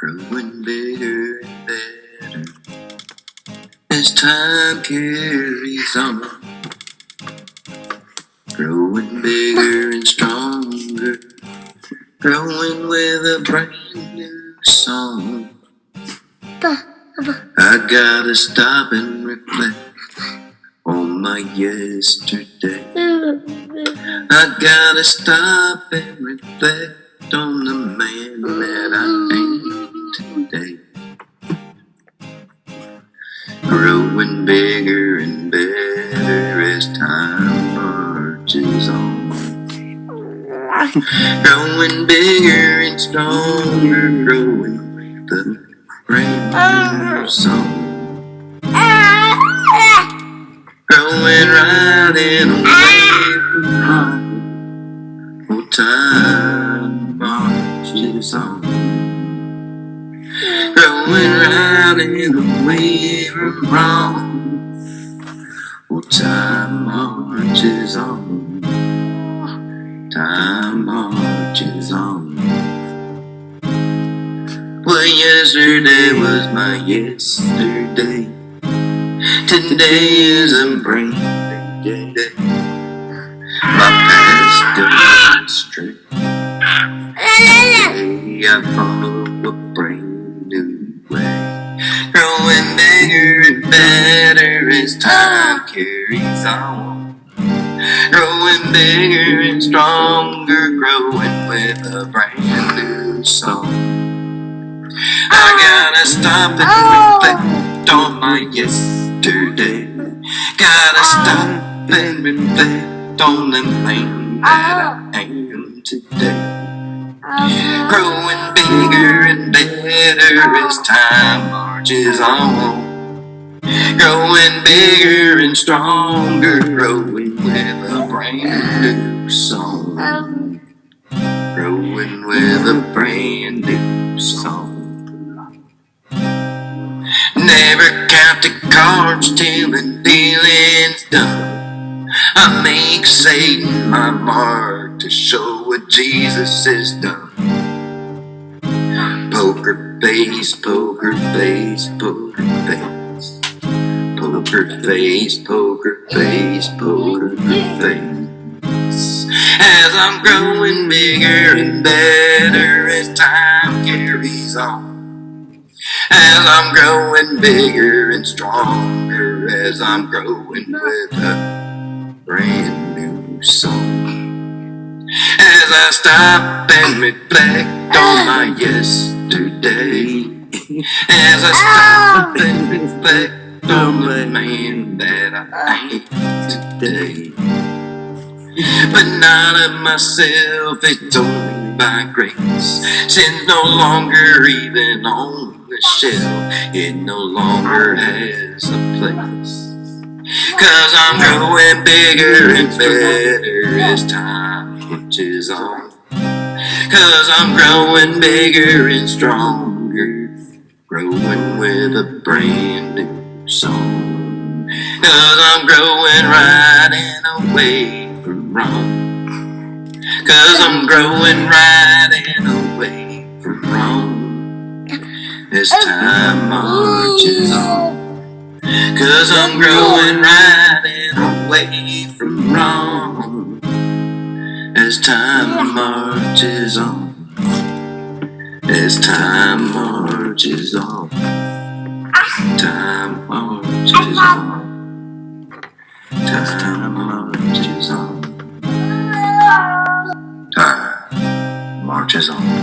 growing bigger and better as time carries on. Growing bigger and stronger, growing with a brand new song. I gotta stop and reflect on my yesterday. I gotta stop and reflect on the man Growing bigger and stronger, growing the new song. Growing right in away from home. Oh, time marches on. Growing right in away from wrong. Oh, time marches on. Time marches on. Well, yesterday was my yesterday. Today is a brand new day. My past goes straight. Today I follow a brand new way. Growing bigger and better as time carries on. Growing bigger and stronger, growing with a brand new song. I gotta stop and reflect on my yesterday. Gotta stop and reflect on the man that I am today. Growing bigger and better as time marches on. Growing bigger and stronger, growing with brand new song. Growing with a brand new song. Never count the cards till the dealing's done. I make Satan my mark to show what Jesus has done. Poker face, poker face, poker face. Poker face, poker face, poker face. As I'm growing bigger and better as time carries on. As I'm growing bigger and stronger, as I'm growing with a brand new song. As I stop and reflect on my yesterday, as I stop and reflect on the man that I am today. But not of myself, it's only by grace. Sin's no longer even on the shelf, it no longer has a place. Cause I'm growing bigger and better as time marches on. Cause I'm growing bigger and stronger, growing with a brand new song. Cause I'm growing right and away from wrong. Cause I'm growing right and away from wrong. As time marches on. Cause I'm growing right and away from wrong. As time marches on. As time marches on. Marches on. Time marches on.